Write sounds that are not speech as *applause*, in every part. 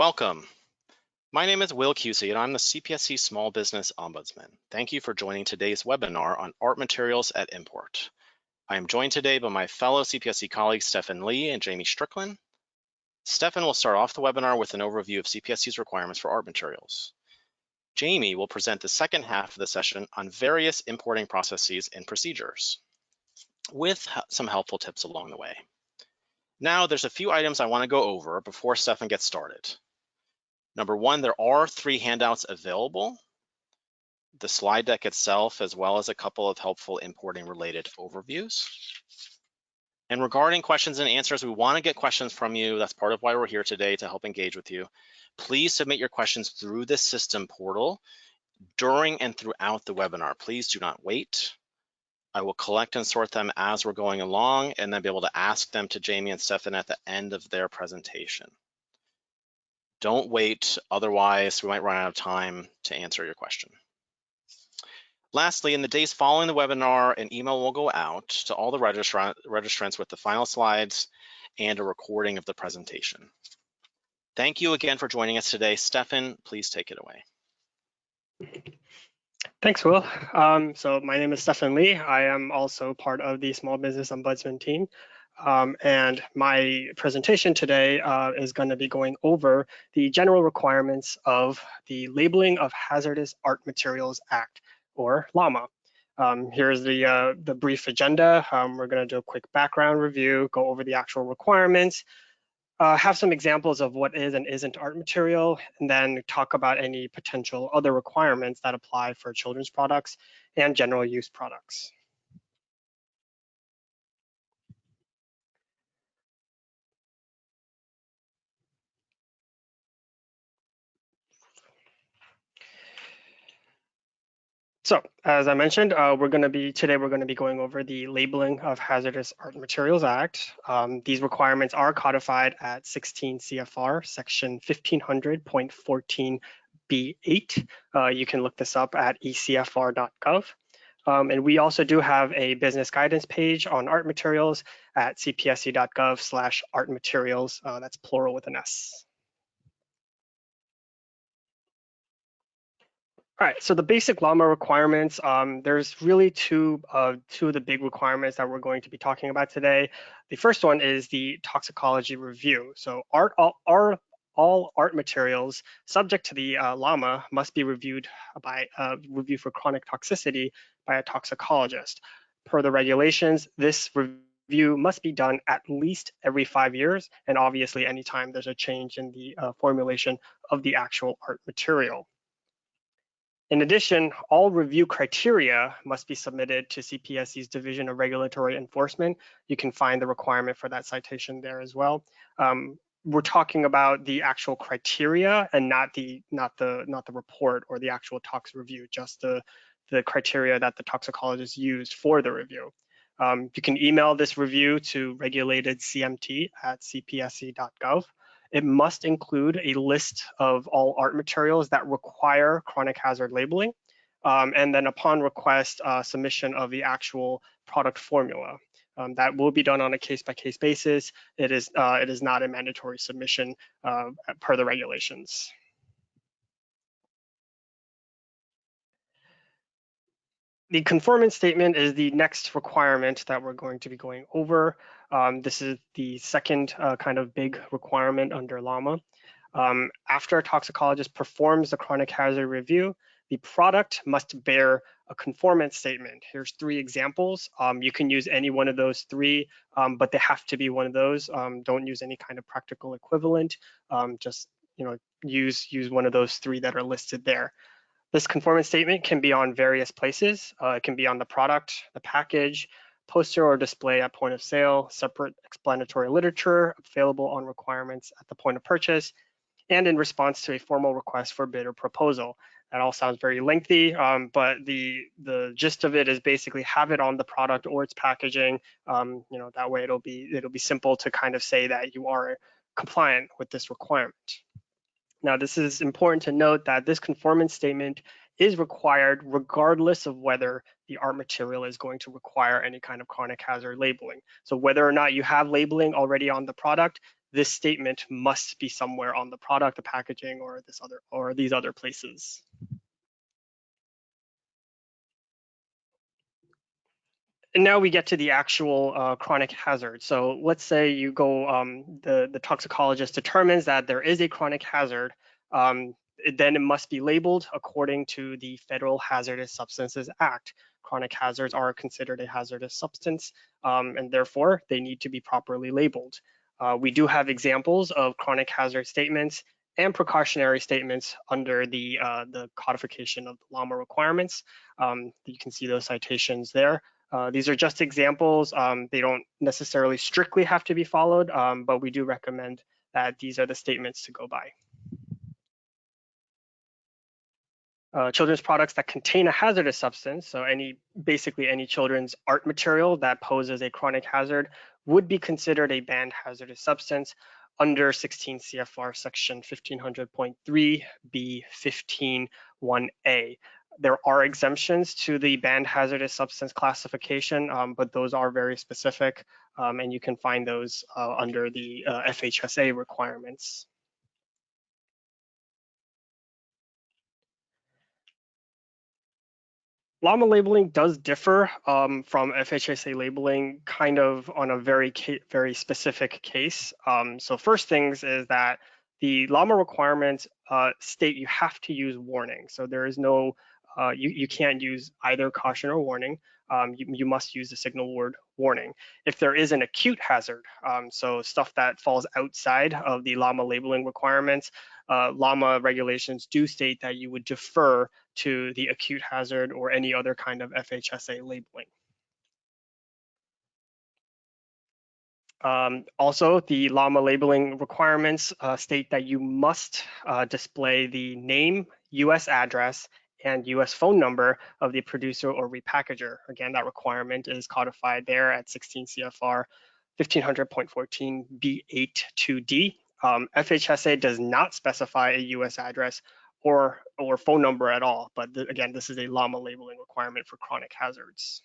Welcome. My name is Will Cusey and I'm the CPSC Small Business Ombudsman. Thank you for joining today's webinar on art materials at import. I am joined today by my fellow CPSC colleagues Stefan Lee and Jamie Strickland. Stefan will start off the webinar with an overview of CPSC's requirements for art materials. Jamie will present the second half of the session on various importing processes and procedures with some helpful tips along the way. Now there's a few items I wanna go over before Stefan gets started. Number one, there are three handouts available. The slide deck itself, as well as a couple of helpful importing related overviews. And regarding questions and answers, we wanna get questions from you. That's part of why we're here today to help engage with you. Please submit your questions through the system portal during and throughout the webinar. Please do not wait. I will collect and sort them as we're going along and then be able to ask them to Jamie and Stefan at the end of their presentation. Don't wait, otherwise we might run out of time to answer your question. Lastly, in the days following the webinar, an email will go out to all the registrants with the final slides and a recording of the presentation. Thank you again for joining us today. Stefan, please take it away. Thanks, Will. Um, so my name is Stefan Lee. I am also part of the Small Business Ombudsman team. Um, and my presentation today uh, is going to be going over the general requirements of the Labeling of Hazardous Art Materials Act, or LAMA. Um, here's the, uh, the brief agenda. Um, we're going to do a quick background review, go over the actual requirements, uh, have some examples of what is and isn't art material, and then talk about any potential other requirements that apply for children's products and general use products. So as I mentioned, uh, we're going to be today we're going to be going over the Labeling of Hazardous Art Materials Act. Um, these requirements are codified at 16 CFR section 1500.14b8. Uh, you can look this up at ecfr.gov. Um, and we also do have a business guidance page on art materials at cpsc.gov slash art materials. Uh, that's plural with an S. All right, so the basic LAMA requirements, um, there's really two, uh, two of the big requirements that we're going to be talking about today. The first one is the toxicology review. So art, all, all, art materials subject to the uh, LAMA must be reviewed by uh, review for chronic toxicity by a toxicologist. Per the regulations, this review must be done at least every five years, and obviously anytime there's a change in the uh, formulation of the actual art material. In addition, all review criteria must be submitted to CPSC's Division of Regulatory Enforcement. You can find the requirement for that citation there as well. Um, we're talking about the actual criteria and not the not the not the report or the actual tox review, just the the criteria that the toxicologist used for the review. Um, you can email this review to regulatedcmt at cpsc.gov. It must include a list of all art materials that require chronic hazard labeling. Um, and then upon request, uh, submission of the actual product formula. Um, that will be done on a case-by-case -case basis. It is, uh, it is not a mandatory submission uh, per the regulations. The conformance statement is the next requirement that we're going to be going over. Um, this is the second uh, kind of big requirement under LAMA. Um, after a toxicologist performs the chronic hazard review, the product must bear a conformance statement. Here's three examples. Um, you can use any one of those three, um, but they have to be one of those. Um, don't use any kind of practical equivalent. Um, just you know, use use one of those three that are listed there. This conformance statement can be on various places. Uh, it can be on the product, the package, poster or display at point of sale, separate explanatory literature available on requirements at the point of purchase, and in response to a formal request for bid or proposal. That all sounds very lengthy, um, but the the gist of it is basically have it on the product or its packaging. Um, you know that way it'll be it'll be simple to kind of say that you are compliant with this requirement. Now this is important to note that this conformance statement is required regardless of whether the art material is going to require any kind of chronic hazard labeling. So whether or not you have labeling already on the product, this statement must be somewhere on the product, the packaging, or this other or these other places. And now we get to the actual uh, chronic hazard. So let's say you go, um, the, the toxicologist determines that there is a chronic hazard, um, then it must be labeled according to the Federal Hazardous Substances Act. Chronic hazards are considered a hazardous substance, um, and therefore they need to be properly labeled. Uh, we do have examples of chronic hazard statements and precautionary statements under the, uh, the codification of the LAMA requirements. Um, you can see those citations there. Uh, these are just examples. Um, they don't necessarily strictly have to be followed, um, but we do recommend that these are the statements to go by. Uh, children's products that contain a hazardous substance, so any basically any children's art material that poses a chronic hazard would be considered a banned hazardous substance under 16 CFR section 1500.3 B15 1A there are exemptions to the banned hazardous substance classification, um, but those are very specific, um, and you can find those uh, under the uh, FHSA requirements. LAMA labeling does differ um, from FHSA labeling kind of on a very, very specific case. Um, so first things is that the LAMA requirements uh, state you have to use warning. So there is no uh, you, you can't use either caution or warning. Um, you, you, must use the signal word warning. If there is an acute hazard, um, so stuff that falls outside of the LAMA labeling requirements, uh, LAMA regulations do state that you would defer to the acute hazard or any other kind of FHSA labeling. Um, also, the LAMA labeling requirements uh, state that you must uh, display the name, US address, and US phone number of the producer or repackager. Again, that requirement is codified there at 16 CFR 1500.14 B82D. Um, FHSA does not specify a US address or, or phone number at all, but th again, this is a LAMA labeling requirement for chronic hazards.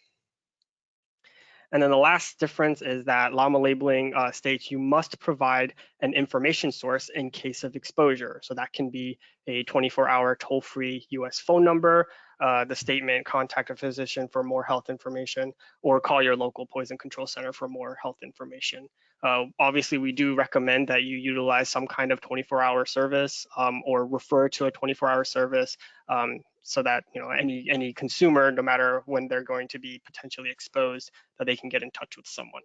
And then the last difference is that LAMA labeling uh, states you must provide an information source in case of exposure. So that can be a 24-hour toll-free US phone number, uh, the statement, contact a physician for more health information, or call your local poison control center for more health information. Uh, obviously, we do recommend that you utilize some kind of 24-hour service um, or refer to a 24-hour service um, so that you know any any consumer, no matter when they're going to be potentially exposed, that they can get in touch with someone.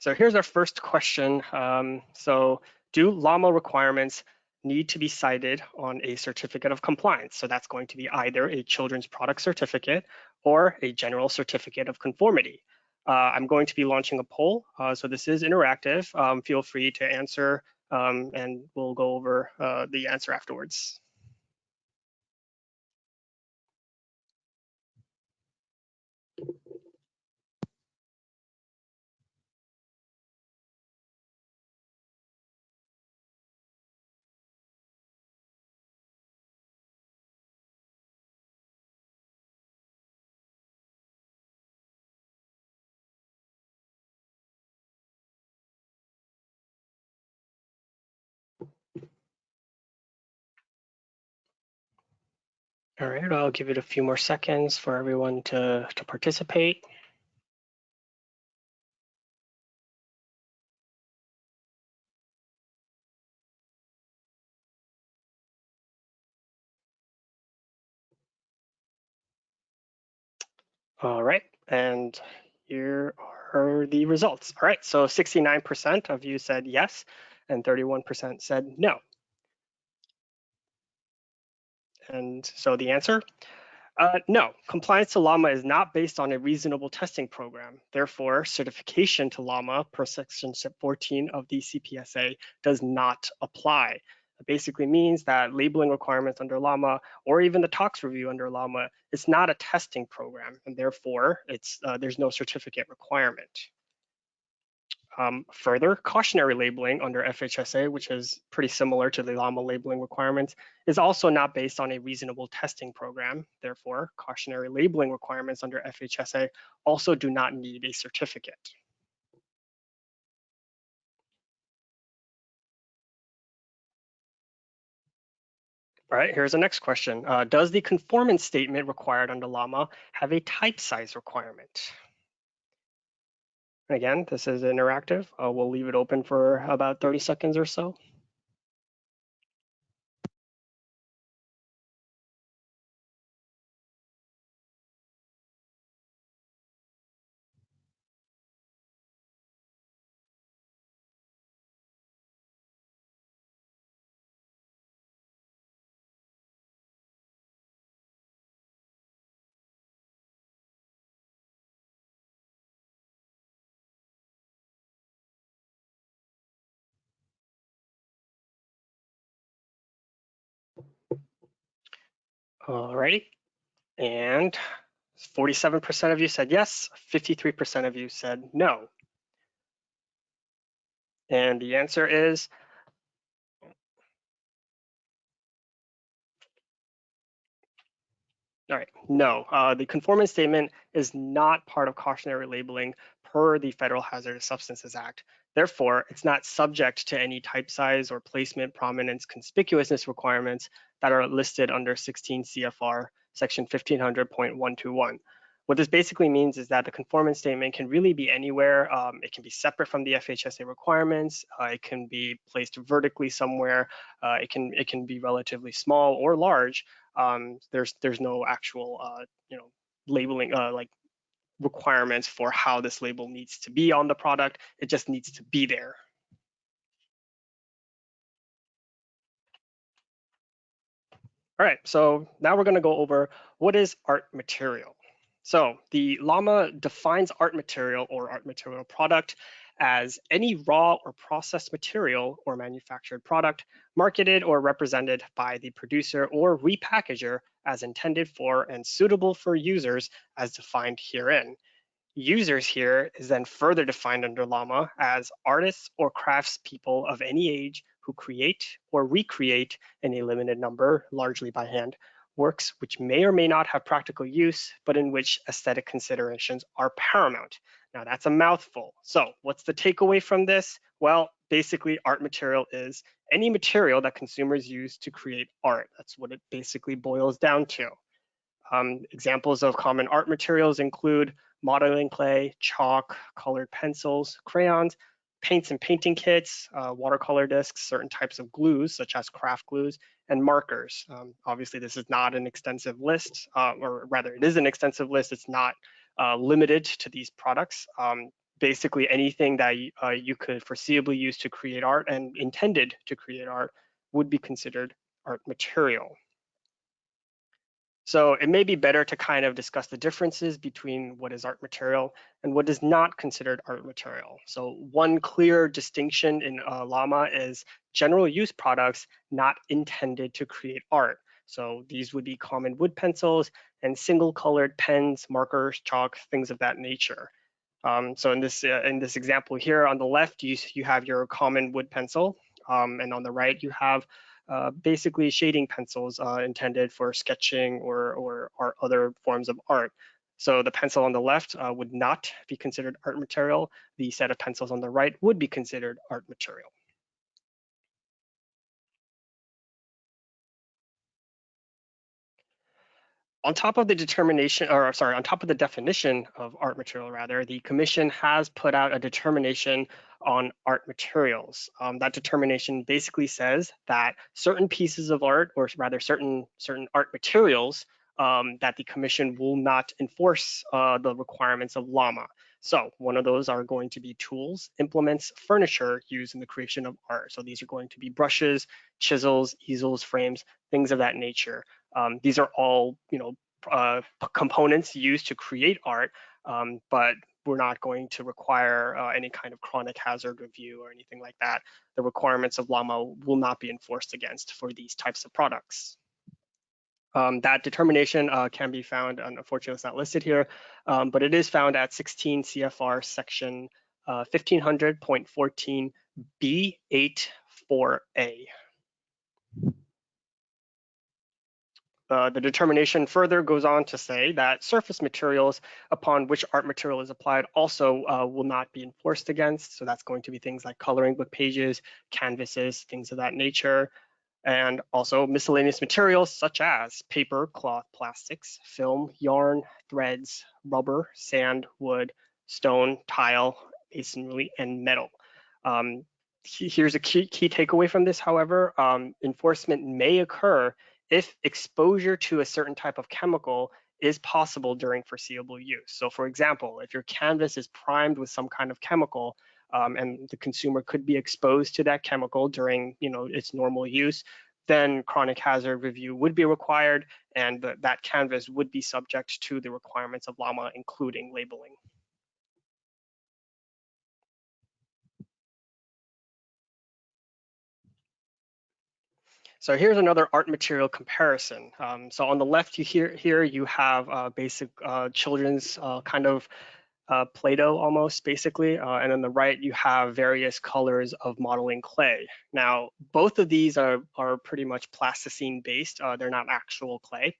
So here's our first question. Um, so do LAMA requirements need to be cited on a certificate of compliance? So that's going to be either a children's product certificate or a general certificate of conformity. Uh, I'm going to be launching a poll, uh, so this is interactive. Um, feel free to answer um, and we'll go over uh, the answer afterwards. All right, I'll give it a few more seconds for everyone to, to participate. All right, and here are the results. All right, so 69% of you said yes, and 31% said no. And so the answer, uh, no, compliance to LAMA is not based on a reasonable testing program. Therefore, certification to LAMA per section 14 of the CPSA does not apply. It basically means that labeling requirements under LAMA or even the tox review under LAMA, it's not a testing program and therefore it's uh, there's no certificate requirement. Um, further, cautionary labeling under FHSA, which is pretty similar to the LAMA labeling requirements, is also not based on a reasonable testing program. Therefore, cautionary labeling requirements under FHSA also do not need a certificate. All right, here's the next question. Uh, does the conformance statement required under LAMA have a type size requirement? Again, this is interactive. Uh, we'll leave it open for about 30 seconds or so. Alrighty, and 47% of you said yes, 53% of you said no. And the answer is All right, no, uh, the conformance statement is not part of cautionary labeling per the Federal Hazardous Substances Act. Therefore, it's not subject to any type size or placement, prominence, conspicuousness requirements that are listed under 16 CFR section 1500.121. What this basically means is that the conformance statement can really be anywhere. Um, it can be separate from the FHSA requirements. Uh, it can be placed vertically somewhere. Uh, it can it can be relatively small or large. Um, there's there's no actual uh, you know labeling uh, like requirements for how this label needs to be on the product. It just needs to be there. All right, so now we're gonna go over what is art material. So the LAMA defines art material or art material product as any raw or processed material or manufactured product marketed or represented by the producer or repackager as intended for and suitable for users as defined herein. Users here is then further defined under LAMA as artists or craftspeople of any age who create or recreate in a limited number, largely by hand, works which may or may not have practical use, but in which aesthetic considerations are paramount. Now that's a mouthful. So what's the takeaway from this? Well, basically art material is any material that consumers use to create art. That's what it basically boils down to. Um, examples of common art materials include modeling clay, chalk, colored pencils, crayons, paints and painting kits, uh, watercolor discs, certain types of glues such as craft glues, and markers. Um, obviously, this is not an extensive list, uh, or rather it is an extensive list. It's not uh, limited to these products. Um, basically anything that uh, you could foreseeably use to create art and intended to create art would be considered art material. So it may be better to kind of discuss the differences between what is art material and what is not considered art material. So one clear distinction in uh, LAMA is general use products not intended to create art. So these would be common wood pencils and single colored pens, markers, chalk, things of that nature. Um, so in this uh, in this example here on the left, you, you have your common wood pencil, um, and on the right you have uh, basically shading pencils uh, intended for sketching or, or, or, other forms of art. So the pencil on the left uh, would not be considered art material. The set of pencils on the right would be considered art material. On top of the determination, or sorry, on top of the definition of art material, rather, the commission has put out a determination on art materials. Um, that determination basically says that certain pieces of art, or rather certain certain art materials, um, that the commission will not enforce uh, the requirements of LAMA. So one of those are going to be tools, implements, furniture used in the creation of art. So these are going to be brushes, chisels, easels, frames, things of that nature. Um, these are all, you know, uh, components used to create art, um, but we're not going to require uh, any kind of chronic hazard review or anything like that. The requirements of LAMA will not be enforced against for these types of products. Um, that determination uh, can be found, unfortunately it's not listed here, um, but it is found at 16 CFR section uh, 1500.14B84A. Uh, the determination further goes on to say that surface materials upon which art material is applied also uh, will not be enforced against. So that's going to be things like coloring book pages, canvases, things of that nature, and also miscellaneous materials such as paper, cloth, plastics, film, yarn, threads, rubber, sand, wood, stone, tile, masonry, and metal. Um, here's a key, key takeaway from this, however, um, enforcement may occur if exposure to a certain type of chemical is possible during foreseeable use. So for example, if your canvas is primed with some kind of chemical um, and the consumer could be exposed to that chemical during you know, its normal use, then chronic hazard review would be required and the, that canvas would be subject to the requirements of LAMA, including labeling. So here's another art material comparison. Um, so on the left, you hear here you have uh, basic uh, children's uh, kind of uh, Play-Doh almost basically, uh, and on the right you have various colors of modeling clay. Now both of these are are pretty much plasticine based. Uh, they're not actual clay.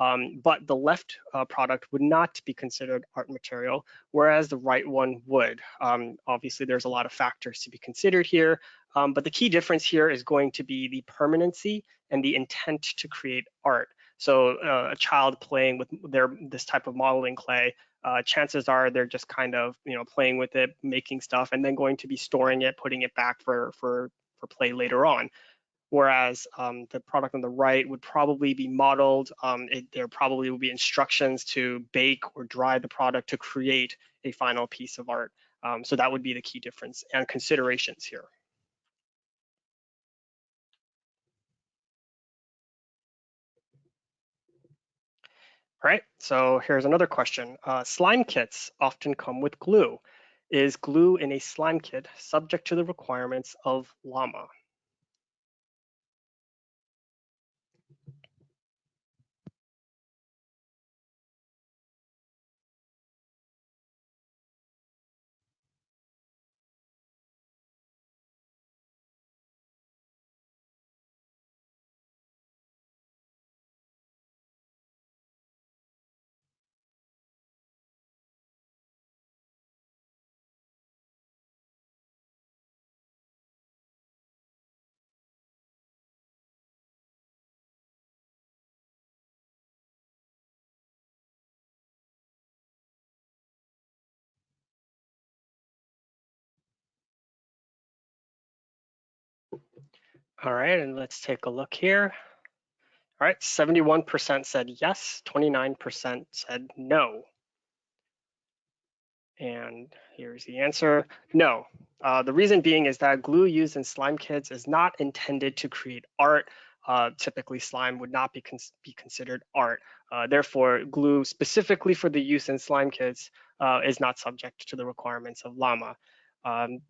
Um, but the left uh, product would not be considered art material, whereas the right one would. Um, obviously, there's a lot of factors to be considered here, um, but the key difference here is going to be the permanency and the intent to create art. So uh, a child playing with their this type of modeling clay, uh, chances are they're just kind of you know playing with it, making stuff, and then going to be storing it, putting it back for for for play later on whereas um, the product on the right would probably be modeled. Um, it, there probably will be instructions to bake or dry the product to create a final piece of art. Um, so that would be the key difference and considerations here. Right, so here's another question. Uh, slime kits often come with glue. Is glue in a slime kit subject to the requirements of LAMA? All right, and let's take a look here. All right, 71% said yes, 29% said no. And here's the answer, no. Uh, the reason being is that glue used in slime kits is not intended to create art. Uh, typically, slime would not be, cons be considered art. Uh, therefore, glue specifically for the use in slime kits uh, is not subject to the requirements of LAMA. Um,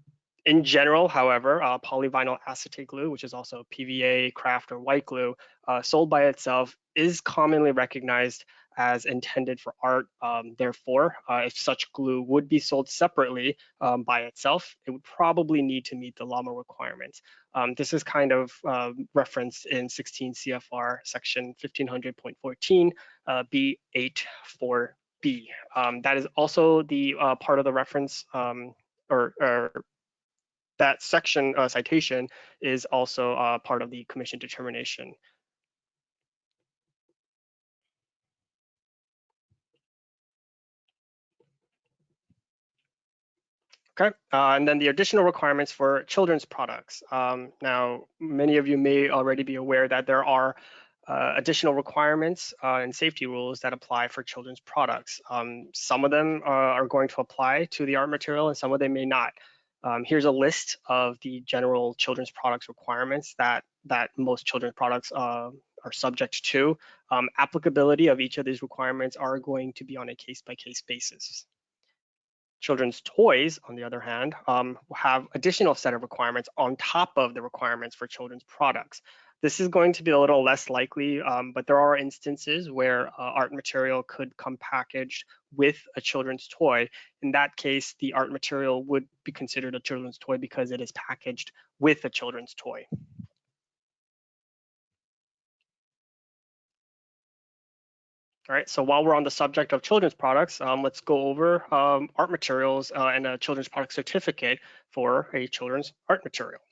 in general, however, uh, polyvinyl acetate glue, which is also PVA, craft, or white glue, uh, sold by itself is commonly recognized as intended for art. Um, therefore, uh, if such glue would be sold separately um, by itself, it would probably need to meet the LAMA requirements. Um, this is kind of uh, referenced in 16 CFR section 1500.14 uh, B84B. Um, that is also the uh, part of the reference um, or, or that section uh, citation is also uh, part of the commission determination. Okay, uh, and then the additional requirements for children's products. Um, now, many of you may already be aware that there are uh, additional requirements uh, and safety rules that apply for children's products. Um, some of them uh, are going to apply to the art material and some of them may not. Um, here's a list of the general children's products requirements that, that most children's products uh, are subject to. Um, applicability of each of these requirements are going to be on a case-by-case -case basis. Children's toys, on the other hand, um, have additional set of requirements on top of the requirements for children's products. This is going to be a little less likely, um, but there are instances where uh, art material could come packaged with a children's toy. In that case, the art material would be considered a children's toy because it is packaged with a children's toy. All right, so while we're on the subject of children's products, um, let's go over um, art materials uh, and a children's product certificate for a children's art material.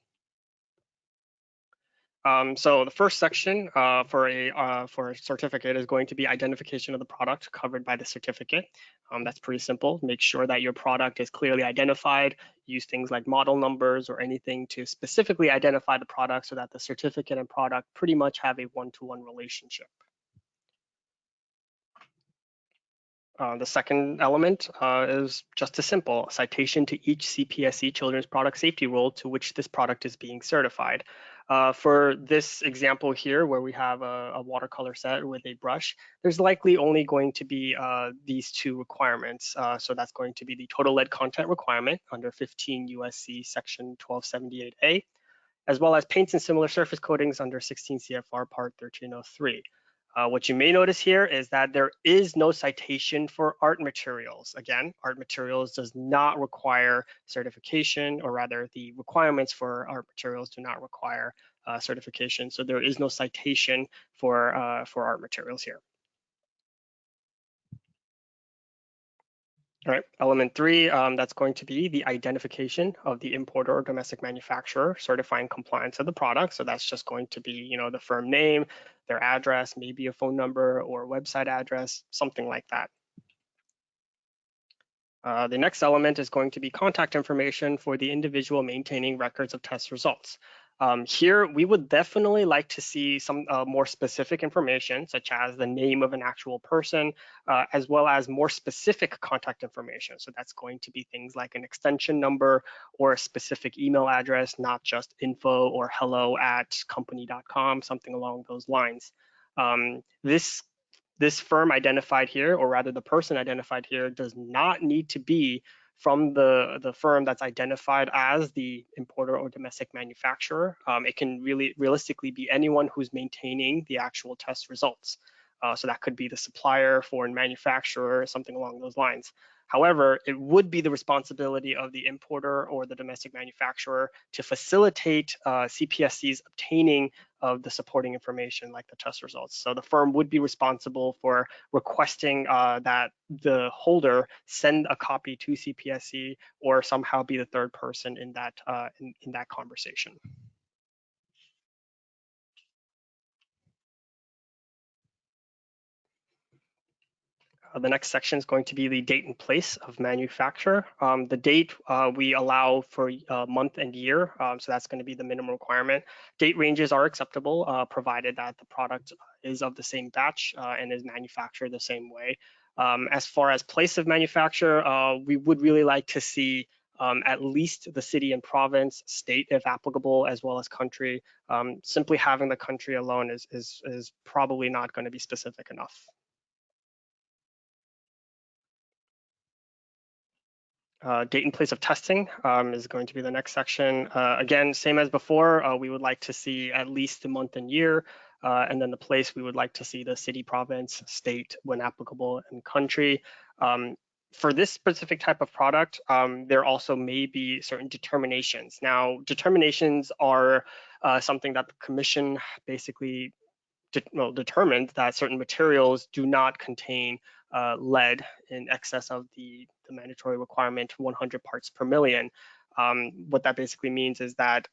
Um, so the first section uh, for a uh, for a certificate is going to be identification of the product covered by the certificate. Um, that's pretty simple. Make sure that your product is clearly identified. Use things like model numbers or anything to specifically identify the product so that the certificate and product pretty much have a one-to-one -one relationship. Uh, the second element uh, is just a simple citation to each CPSC children's product safety rule to which this product is being certified. Uh, for this example here, where we have a, a, watercolor set with a brush, there's likely only going to be uh, these two requirements. Uh, so that's going to be the total lead content requirement under 15 USC section 1278A, as well as paints and similar surface coatings under 16 CFR part 1303. Uh, what you may notice here is that there is no citation for art materials. Again, art materials does not require certification, or rather the requirements for art materials do not require uh, certification. So there is no citation for, uh, for art materials here. All right, element three, um, that's going to be the identification of the importer or domestic manufacturer certifying compliance of the product. So that's just going to be, you know, the firm name, their address, maybe a phone number or website address, something like that. Uh, the next element is going to be contact information for the individual maintaining records of test results. Um, here, we would definitely like to see some uh, more specific information, such as the name of an actual person, uh, as well as more specific contact information. So that's going to be things like an extension number or a specific email address, not just info or hello at company.com, something along those lines. Um, this this firm identified here, or rather the person identified here, does not need to be from the, the firm that's identified as the importer or domestic manufacturer. Um, it can really realistically be anyone who's maintaining the actual test results. Uh, so that could be the supplier, foreign manufacturer, something along those lines. However, it would be the responsibility of the importer or the domestic manufacturer to facilitate uh, CPSC's obtaining of the supporting information like the test results. So the firm would be responsible for requesting uh, that the holder send a copy to CPSC or somehow be the third person in that, uh, in, in that conversation. The next section is going to be the date and place of manufacture. Um, the date uh, we allow for uh, month and year, um, so that's going to be the minimum requirement. Date ranges are acceptable uh, provided that the product is of the same batch uh, and is manufactured the same way. Um, as far as place of manufacture, uh, we would really like to see um, at least the city and province, state if applicable, as well as country. Um, simply having the country alone is, is, is probably not going to be specific enough. Uh, date and place of testing um, is going to be the next section. Uh, again, same as before, uh, we would like to see at least the month and year, uh, and then the place we would like to see the city, province, state when applicable, and country. Um, for this specific type of product, um, there also may be certain determinations. Now, determinations are uh, something that the commission basically de well, determined that certain materials do not contain uh, lead in excess of the, the mandatory requirement 100 parts per million. Um, what that basically means is that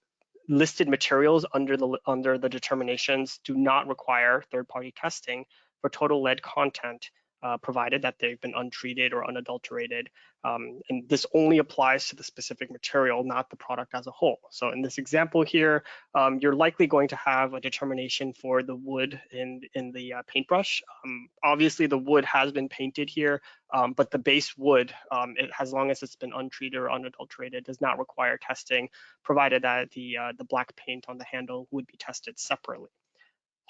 listed materials under the under the determinations do not require third-party testing for total lead content uh, provided that they've been untreated or unadulterated. Um, and this only applies to the specific material, not the product as a whole. So in this example here, um, you're likely going to have a determination for the wood in, in the uh, paintbrush. Um, obviously, the wood has been painted here, um, but the base wood, um, it, as long as it's been untreated or unadulterated, does not require testing, provided that the, uh, the black paint on the handle would be tested separately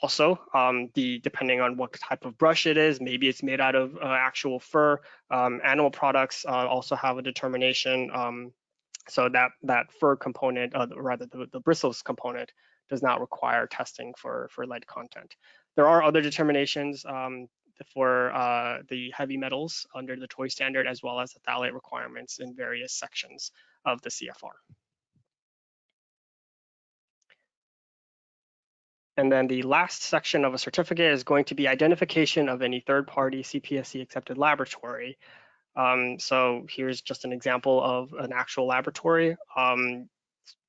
also um, the depending on what type of brush it is maybe it's made out of uh, actual fur um, animal products uh, also have a determination um, so that that fur component uh, rather the, the bristles component does not require testing for, for lead content. There are other determinations um, for uh, the heavy metals under the TOY standard, as well as the phthalate requirements in various sections of the CFR. And then the last section of a certificate is going to be identification of any third-party CPSC accepted laboratory. Um, so here's just an example of an actual laboratory. Um,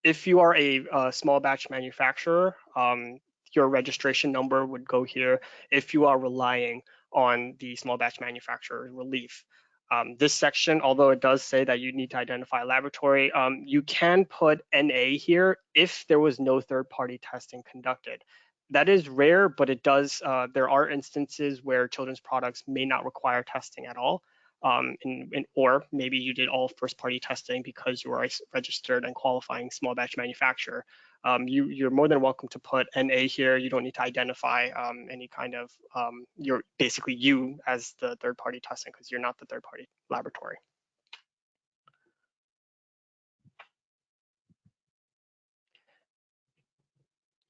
if you are a, a, small batch manufacturer, um, your registration number would go here if you are relying on the small batch manufacturer relief. Um, this section, although it does say that you need to identify a laboratory, um, you can put NA here if there was no third-party testing conducted that is rare, but it does. Uh, there are instances where children's products may not require testing at all, um, in, in, or maybe you did all first-party testing because you are a registered and qualifying small batch manufacturer. Um, you, are more than welcome to put NA here. You don't need to identify um, any kind of. Um, you're basically you as the third-party testing because you're not the third-party laboratory.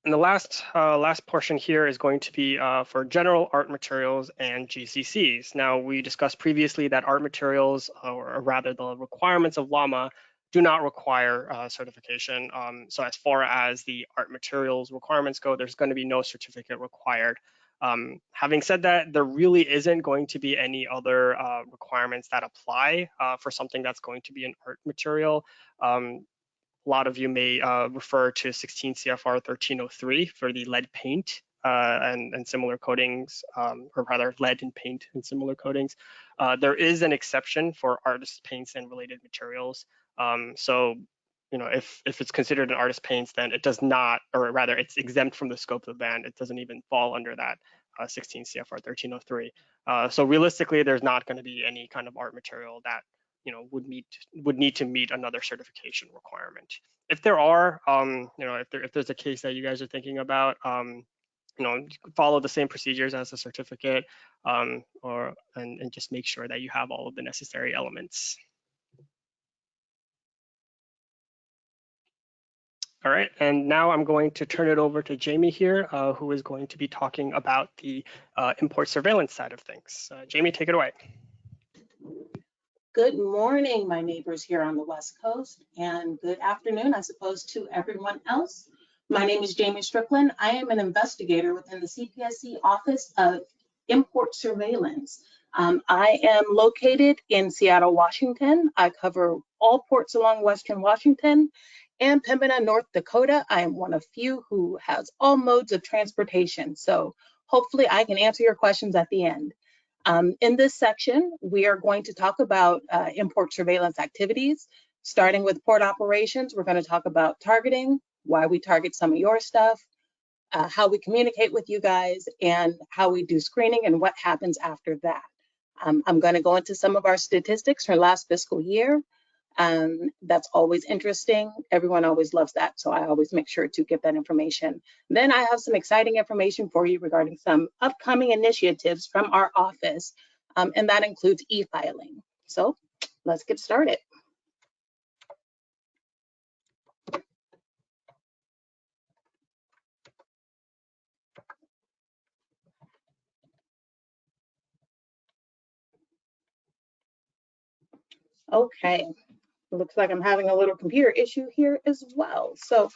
And the last uh, last portion here is going to be uh, for general art materials and GCCs. Now, we discussed previously that art materials, or rather the requirements of LAMA, do not require uh, certification. Um, so as far as the art materials requirements go, there's going to be no certificate required. Um, having said that, there really isn't going to be any other uh, requirements that apply uh, for something that's going to be an art material. Um, a lot of you may uh, refer to 16 CFR 1303 for the lead paint uh, and, and, similar coatings, um, or rather lead and paint and similar coatings. Uh, there is an exception for artist paints and related materials. Um, so, you know, if, if it's considered an artist paints, then it does not, or rather it's exempt from the scope of the ban. It doesn't even fall under that uh, 16 CFR 1303. Uh, so realistically, there's not gonna be any kind of art material that you know would meet would need to meet another certification requirement. If there are, um, you know, if there if there's a case that you guys are thinking about, um, you know, follow the same procedures as a certificate, um, or and, and just make sure that you have all of the necessary elements. All right, and now I'm going to turn it over to Jamie here, uh, who is going to be talking about the uh, import surveillance side of things. Uh, Jamie, take it away. Good morning, my neighbors here on the West Coast, and good afternoon, I suppose, to everyone else. My name is Jamie Strickland. I am an investigator within the CPSC Office of Import Surveillance. Um, I am located in Seattle, Washington. I cover all ports along Western Washington and Pembina, North Dakota. I am one of few who has all modes of transportation. So hopefully I can answer your questions at the end. Um, in this section, we are going to talk about uh, import surveillance activities. Starting with port operations, we're going to talk about targeting, why we target some of your stuff, uh, how we communicate with you guys, and how we do screening and what happens after that. Um, I'm going to go into some of our statistics for last fiscal year. Um, that's always interesting. Everyone always loves that, so I always make sure to get that information. Then I have some exciting information for you regarding some upcoming initiatives from our office, um, and that includes e-filing. So let's get started. Okay, looks like I'm having a little computer issue here as well. So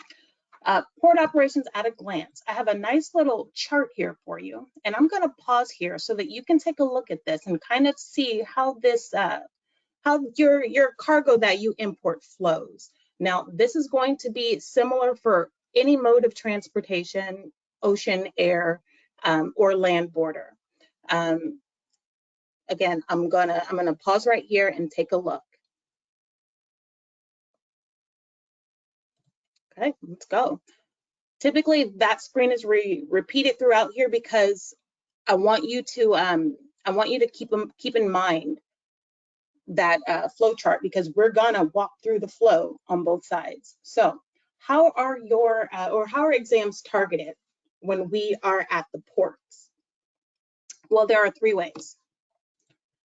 uh, port operations at a glance. I have a nice little chart here for you, and I'm going to pause here so that you can take a look at this and kind of see how this, uh, how your your cargo that you import flows. Now, this is going to be similar for any mode of transportation, ocean, air, um, or land border. Um, again, I'm gonna I'm gonna pause right here and take a look. Okay, let's go. Typically that screen is re repeated throughout here because I want you to um, I want you to keep keep in mind that uh, flow chart because we're gonna walk through the flow on both sides. So how are your uh, or how are exams targeted when we are at the ports? Well, there are three ways.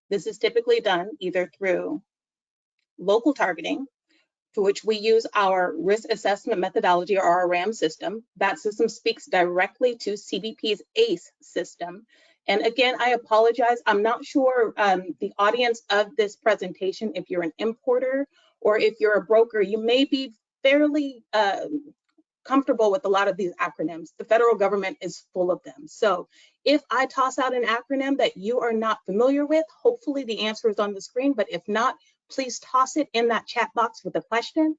This is typically done either through local targeting, to which we use our risk assessment methodology or our RAM system. That system speaks directly to CBP's ACE system. And again, I apologize. I'm not sure um, the audience of this presentation, if you're an importer or if you're a broker, you may be fairly um, comfortable with a lot of these acronyms. The federal government is full of them. So if I toss out an acronym that you are not familiar with, hopefully the answer is on the screen, but if not, please toss it in that chat box with a question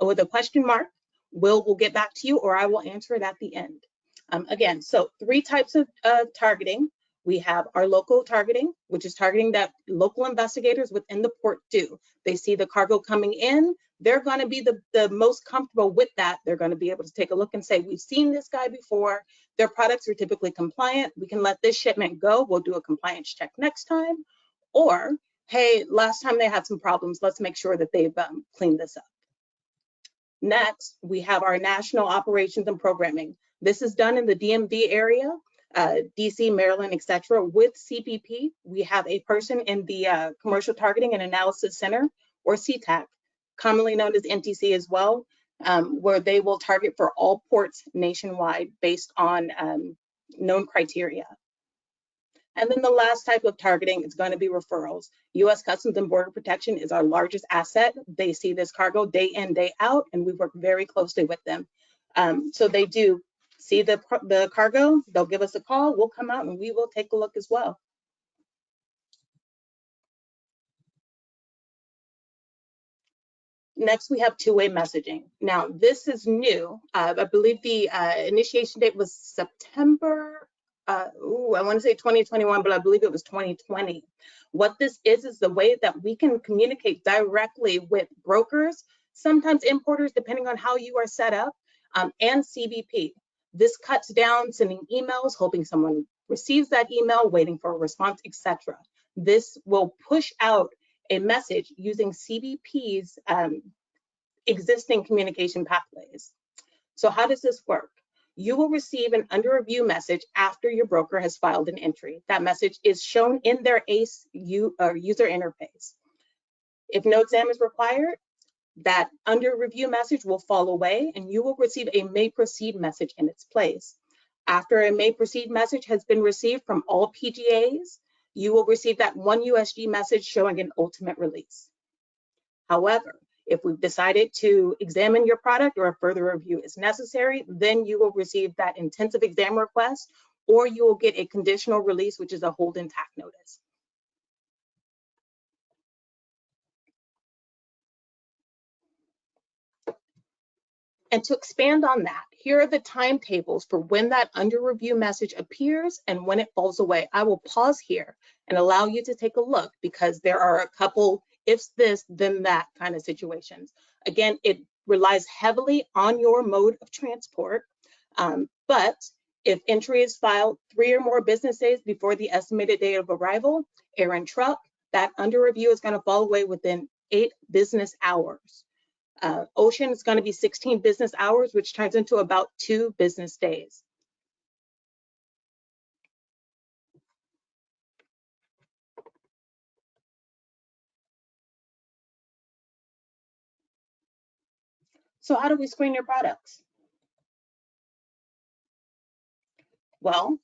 or with a question mark. We'll, we'll get back to you or I will answer it at the end. Um, again, so three types of uh, targeting. We have our local targeting, which is targeting that local investigators within the port do. They see the cargo coming in, they're going to be the, the most comfortable with that. They're going to be able to take a look and say, we've seen this guy before. Their products are typically compliant. We can let this shipment go. We'll do a compliance check next time. Or, hey, last time they had some problems. Let's make sure that they've um, cleaned this up. Next, we have our national operations and programming. This is done in the DMV area, uh, DC, Maryland, etc. With CBP, we have a person in the uh, Commercial Targeting and Analysis Center, or CTAC, commonly known as NTC as well, um, where they will target for all ports nationwide based on um, known criteria. And then the last type of targeting is going to be referrals. U.S. Customs and Border Protection is our largest asset. They see this cargo day in, day out, and we work very closely with them. Um, so they do see the, the cargo, they'll give us a call, we'll come out and we will take a look as well. Next, we have two-way messaging. Now, this is new. Uh, I believe the uh, initiation date was September, uh, ooh, I want to say 2021, but I believe it was 2020. What this is, is the way that we can communicate directly with brokers, sometimes importers, depending on how you are set up, um, and CBP. This cuts down sending emails, hoping someone receives that email, waiting for a response, etc. This will push out a message using CBP's um, existing communication pathways. So how does this work? You will receive an under review message after your broker has filed an entry. That message is shown in their ACE U, user interface. If no exam is required, that under review message will fall away and you will receive a may proceed message in its place. After a may proceed message has been received from all PGAs, you will receive that one USG message showing an ultimate release. However, if we've decided to examine your product or a further review is necessary, then you will receive that intensive exam request or you will get a conditional release, which is a hold intact notice. And to expand on that, here are the timetables for when that under review message appears and when it falls away. I will pause here and allow you to take a look because there are a couple ifs this, then that kind of situations. Again, it relies heavily on your mode of transport, um, but if entry is filed three or more business days before the estimated date of arrival, air and truck, that under review is gonna fall away within eight business hours. Uh, ocean is going to be 16 business hours, which turns into about two business days. So how do we screen your products? Well,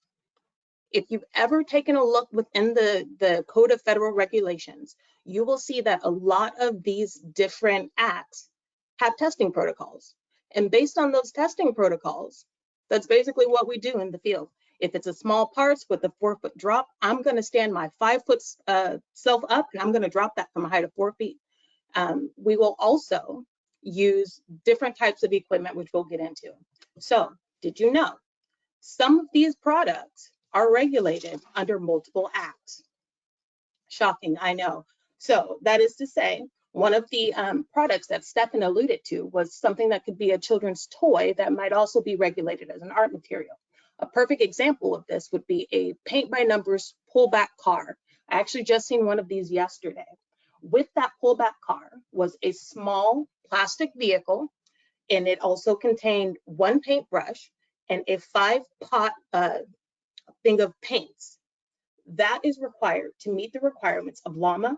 if you've ever taken a look within the, the Code of Federal Regulations, you will see that a lot of these different acts have testing protocols. And based on those testing protocols, that's basically what we do in the field. If it's a small parts with a four foot drop, I'm gonna stand my five foot uh, self up and I'm gonna drop that from a height of four feet. Um, we will also use different types of equipment, which we'll get into. So did you know some of these products are regulated under multiple acts? Shocking, I know. So that is to say, one of the um, products that Stefan alluded to was something that could be a children's toy that might also be regulated as an art material. A perfect example of this would be a paint by numbers pullback car. I actually just seen one of these yesterday. With that pullback car was a small plastic vehicle and it also contained one paintbrush and a five pot uh, thing of paints. That is required to meet the requirements of LAMA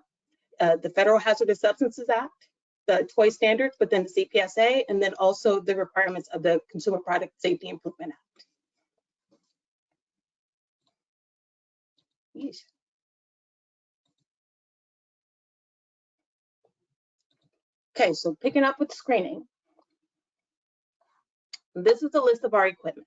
uh, the Federal Hazardous Substances Act, the toy standards within the CPSA, and then also the requirements of the Consumer Product Safety Improvement Act. Yeesh. Okay, so picking up with screening. This is the list of our equipment.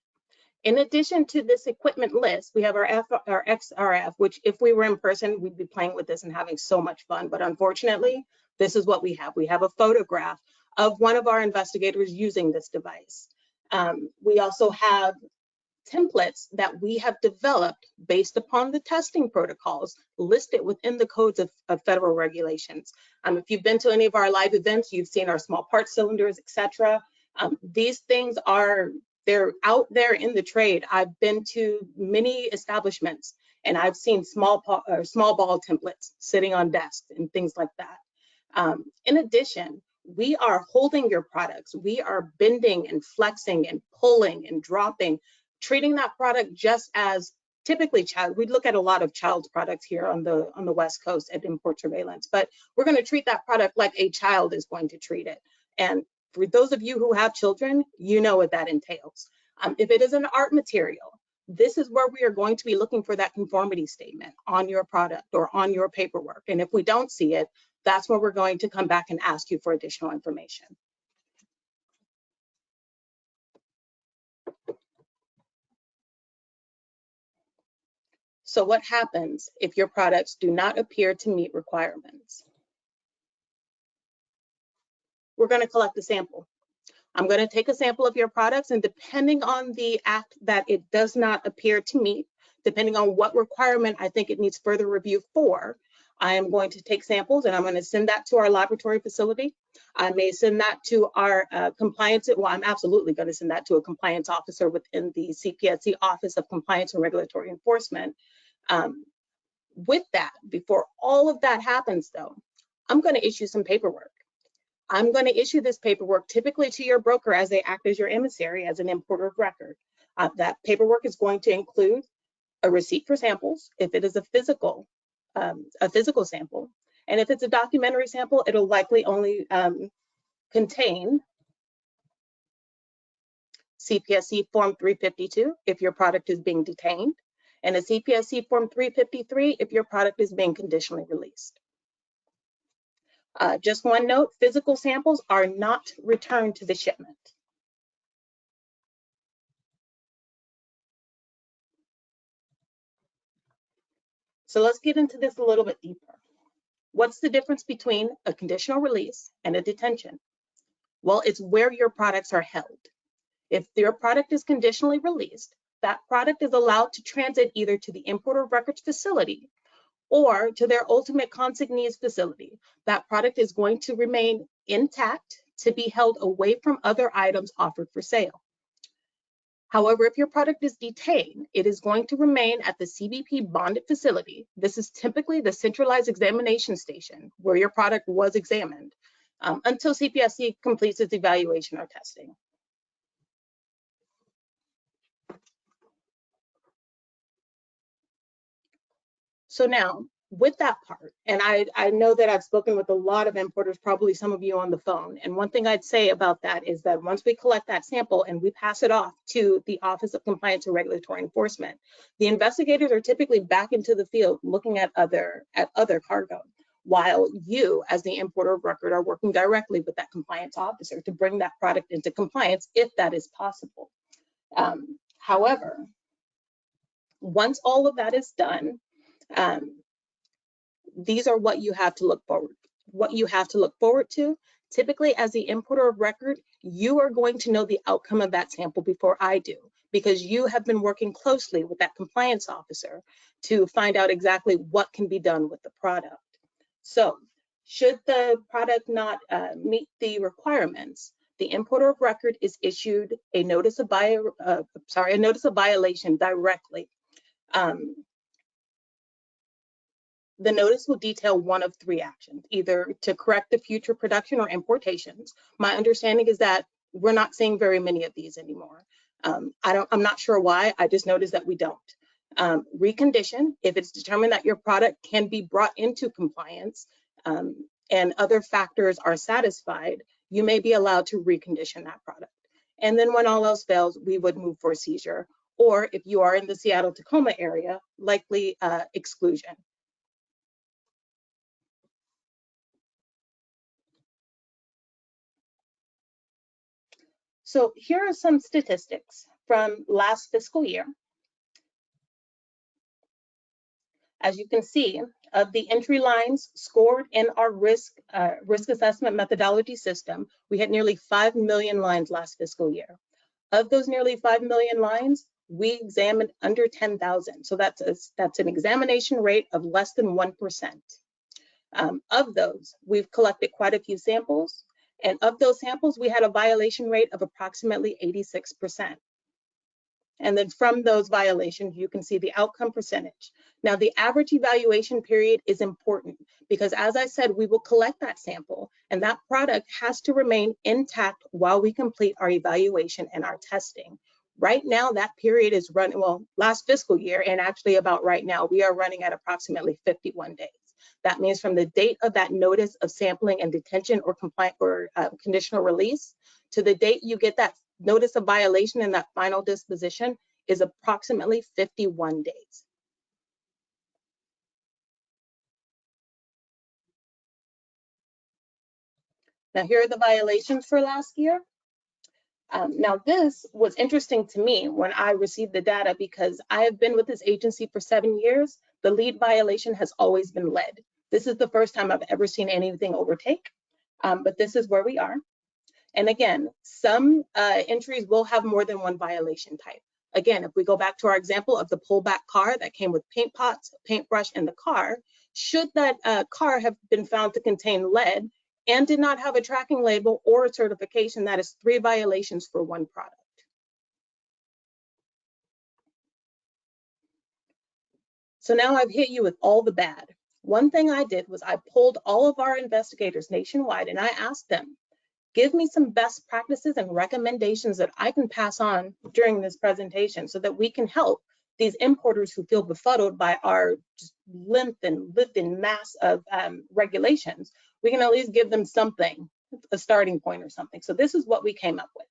In addition to this equipment list, we have our, F, our XRF, which if we were in person, we'd be playing with this and having so much fun. But unfortunately, this is what we have. We have a photograph of one of our investigators using this device. Um, we also have templates that we have developed based upon the testing protocols listed within the codes of, of federal regulations. Um, if you've been to any of our live events, you've seen our small part cylinders, etc. Um, these things are they're out there in the trade. I've been to many establishments and I've seen small small ball templates sitting on desks and things like that. Um, in addition, we are holding your products. We are bending and flexing and pulling and dropping, treating that product just as typically child. We look at a lot of child's products here on the on the West Coast at import surveillance, but we're going to treat that product like a child is going to treat it. And for those of you who have children, you know what that entails. Um, if it is an art material, this is where we are going to be looking for that conformity statement on your product or on your paperwork. And if we don't see it, that's where we're going to come back and ask you for additional information. So what happens if your products do not appear to meet requirements? We're going to collect a sample. I'm going to take a sample of your products and depending on the act that it does not appear to meet, depending on what requirement I think it needs further review for, I am going to take samples and I'm going to send that to our laboratory facility. I may send that to our uh, compliance, well, I'm absolutely going to send that to a compliance officer within the CPSC Office of Compliance and Regulatory Enforcement. Um, with that, before all of that happens though, I'm going to issue some paperwork. I'm going to issue this paperwork typically to your broker as they act as your emissary as an importer of record. Uh, that paperwork is going to include a receipt for samples if it is a physical um, a physical sample. And if it's a documentary sample, it'll likely only um, contain CPSC Form 352 if your product is being detained, and a CPSC Form 353 if your product is being conditionally released. Uh, just one note, physical samples are not returned to the shipment. So let's get into this a little bit deeper. What's the difference between a conditional release and a detention? Well, it's where your products are held. If your product is conditionally released, that product is allowed to transit either to the importer records facility or to their ultimate consignee's facility. That product is going to remain intact to be held away from other items offered for sale. However, if your product is detained, it is going to remain at the CBP bonded facility. This is typically the centralized examination station where your product was examined um, until CPSC completes its evaluation or testing. So now with that part, and I, I know that I've spoken with a lot of importers, probably some of you on the phone. And one thing I'd say about that is that once we collect that sample and we pass it off to the Office of Compliance and Regulatory Enforcement, the investigators are typically back into the field looking at other at other cargo, while you, as the importer of record, are working directly with that compliance officer to bring that product into compliance if that is possible. Um, however, once all of that is done, um, these are what you have to look forward what you have to look forward to. Typically, as the importer of record, you are going to know the outcome of that sample before I do, because you have been working closely with that compliance officer to find out exactly what can be done with the product. So should the product not uh, meet the requirements, the importer of record is issued a notice of bio, uh, sorry, a notice of violation directly. Um, the notice will detail one of three actions, either to correct the future production or importations. My understanding is that we're not seeing very many of these anymore. Um, I don't, I'm not sure why, I just noticed that we don't. Um, recondition, if it's determined that your product can be brought into compliance, um, and other factors are satisfied, you may be allowed to recondition that product. And then when all else fails, we would move for seizure. Or if you are in the Seattle Tacoma area, likely uh, exclusion. So here are some statistics from last fiscal year. As you can see, of the entry lines scored in our risk uh, risk assessment methodology system, we had nearly 5 million lines last fiscal year. Of those nearly 5 million lines, we examined under 10,000. So that's, a, that's an examination rate of less than 1%. Um, of those, we've collected quite a few samples. And of those samples, we had a violation rate of approximately 86%. And then from those violations, you can see the outcome percentage. Now, the average evaluation period is important because as I said, we will collect that sample and that product has to remain intact while we complete our evaluation and our testing. Right now, that period is running, well, last fiscal year, and actually about right now, we are running at approximately 51 days. That means from the date of that notice of sampling and detention or compliant or uh, conditional release to the date you get that notice of violation and that final disposition is approximately 51 days. Now here are the violations for last year. Um, now this was interesting to me when I received the data because I have been with this agency for seven years. The lead violation has always been lead. This is the first time I've ever seen anything overtake, um, but this is where we are. And again, some uh, entries will have more than one violation type. Again, if we go back to our example of the pullback car that came with paint pots, paintbrush, and the car, should that uh, car have been found to contain lead and did not have a tracking label or a certification, that is three violations for one product. So now I've hit you with all the bad. One thing I did was I pulled all of our investigators nationwide and I asked them, give me some best practices and recommendations that I can pass on during this presentation so that we can help these importers who feel befuddled by our length and lift and mass of um, regulations. We can at least give them something, a starting point or something. So this is what we came up with.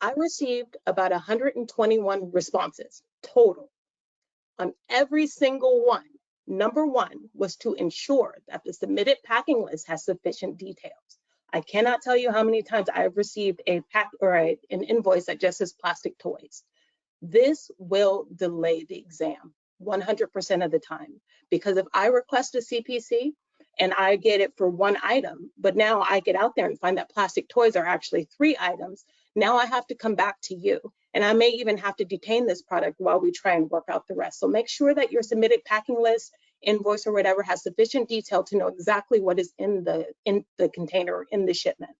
I received about 121 responses total. On every single one, number one was to ensure that the submitted packing list has sufficient details. I cannot tell you how many times I've received a pack or a, an invoice that just says plastic toys. This will delay the exam 100% of the time because if I request a CPC and I get it for one item, but now I get out there and find that plastic toys are actually three items, now I have to come back to you and I may even have to detain this product while we try and work out the rest. So make sure that your submitted packing list invoice or whatever has sufficient detail to know exactly what is in the in the container in the shipment.